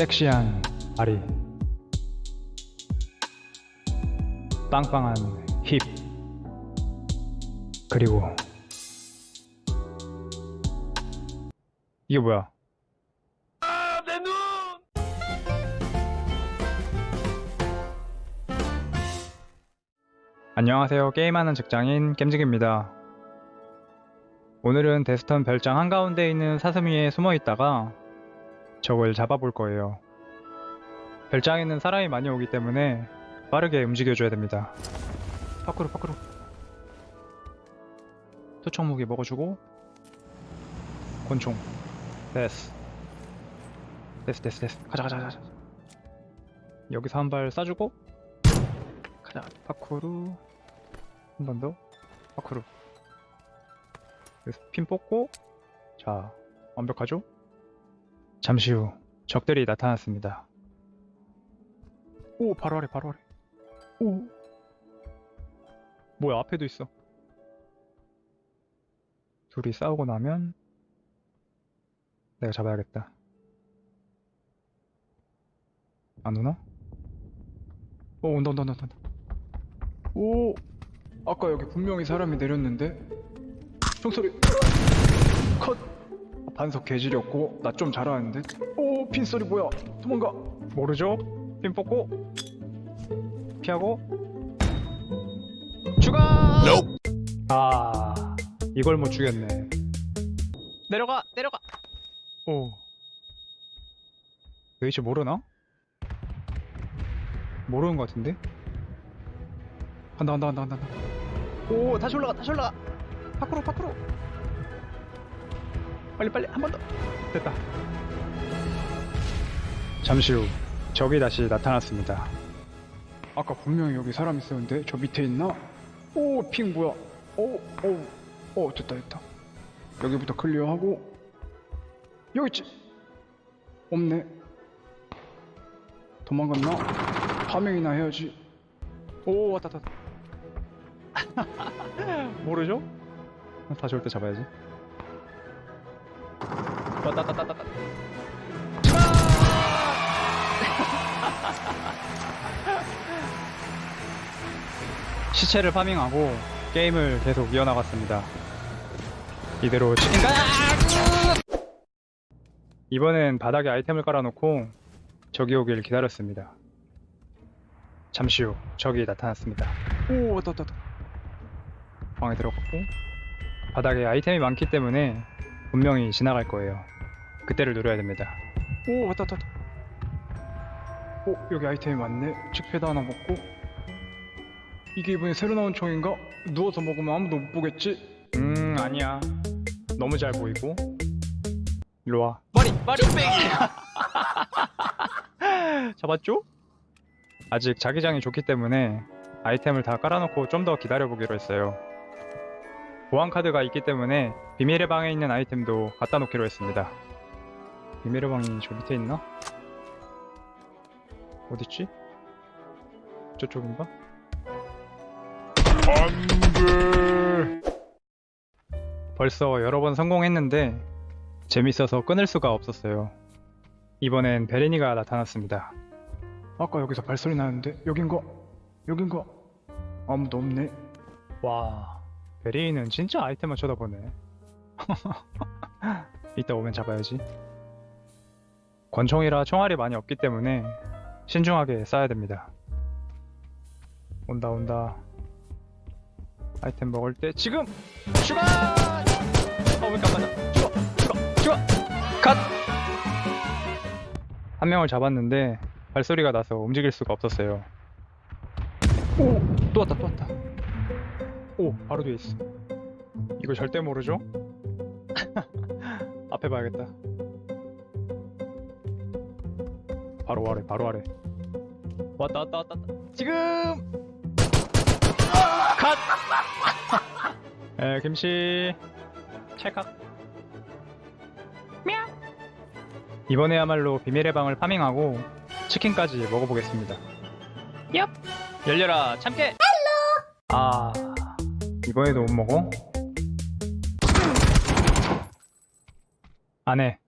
섹시한 다리. 빵빵한 힙. 그리고 이게 뭐야? 안녕하세요. 게임하는 직장인 겜직입니다. 오늘은 데스턴 별장 한가운데 있는 사슴 위에 숨어 있다가 적을 잡아볼 거예요. 별장에는 사람이 많이 오기 때문에 빠르게 움직여줘야 됩니다. 밖으로 밖으로. 투척 무기 먹어주고. 곤충 됐어. 됐어 됐어 됐어. 가자 가자 가자. 여기서 한 발 쏴주고. 가자. 파쿠르 한 번 더. 파쿠르 여기서 핀 뽑고. 자 완벽하죠? 잠시 후 적들이 나타났습니다. 오 바로 아래 바로 아래. 오. 뭐야 앞에도 있어. 둘이 싸우고 나면 내가 잡아야겠다. 안 오나? 오 온다 온다 온다 온다. 오 아까 여기 분명히 사람이 내렸는데? 총소리. 컷 반석 개지렸고 나 좀 잘하는데? 오 핀소리 뭐야? 도망가. 모르죠? 핀 뽑고 피하고. 죽어 아 이걸 못 죽였네. 내려가 내려가. 오. 웨이치 모르나? 모르는 것 같은데? 간다 간다 간다 간다. 오 다시 올라가 다시 올라가. 밖으로 밖으로 빨리 빨리 한 번 더 됐다. 잠시 후 적이 다시 나타났습니다. 아까 분명히 여기 사람 있었는데 저 밑에 있나? 오, 핑 뭐야? 오, 오, 오, 됐다 됐다. 여기부터 클리어하고 여기 있지. 없네. 도망갔나? farming이나 해야지. 오, 왔다 왔다. 모르죠? 다시 올 때 잡아야지. 왔다 왔다 왔다 왔다 시체를 farming하고 게임을 계속 이어나갔습니다. 이대로 치킨 가! 이번엔 바닥에 아이템을 깔아놓고 적이 오길 기다렸습니다. 잠시 후 적이 나타났습니다. 오 왔다 왔다. 방에 들어갔고 바닥에 아이템이 많기 때문에 분명히 지나갈 거예요. 그때를 노려야 됩니다. 오 왔다 왔다 왔다. 오 여기 아이템이 많네. 칙패드 하나 먹고 이게 이번에 새로 나온 총인가? 누워서 먹으면 아무도 못 보겠지? 음 아니야 너무 잘 보이고 일로 와 머리 머리 뺑 잡았죠? 아직 자기장이 좋기 때문에 아이템을 다 깔아놓고 좀 더 기다려보기로 했어요 보안카드가 있기 때문에 비밀의 방에 있는 아이템도 갖다 놓기로 했습니다 비밀의 방이 저 밑에 있나? 어딨지? 저쪽인가? 안돼 벌써 여러 번 성공했는데 재밌어서 끊을 수가 없었어요 이번엔 베레니가 나타났습니다 아까 여기서 발소리 나는데 여긴가? 여긴가? 아무도 없네 와 베레니는 진짜 아이템만 쳐다보네. 이따 오면 잡아야지. 권총이라 총알이 많이 없기 때문에 신중하게 쏴야 됩니다. 온다 온다. 아이템 먹을 때 지금 추가 어왜 깜짝이야? 죽어 죽어 죽어. 컷한 명을 잡았는데 발소리가 나서 움직일 수가 없었어요. 오또 왔다 또 왔다 오 바로 뒤에 있어. 이거 절대 모르죠? 앞에 봐야겠다. 바로 아래 바로 아래. 왔다 왔다 왔다 왔다. 지금! 컷! 에, 김씨. 찰칵. 미야 이번에야말로 비밀의 방을 farming하고 치킨까지 먹어보겠습니다. 얍! 열려라 참깨! 아 이번에도 못 먹어? 안해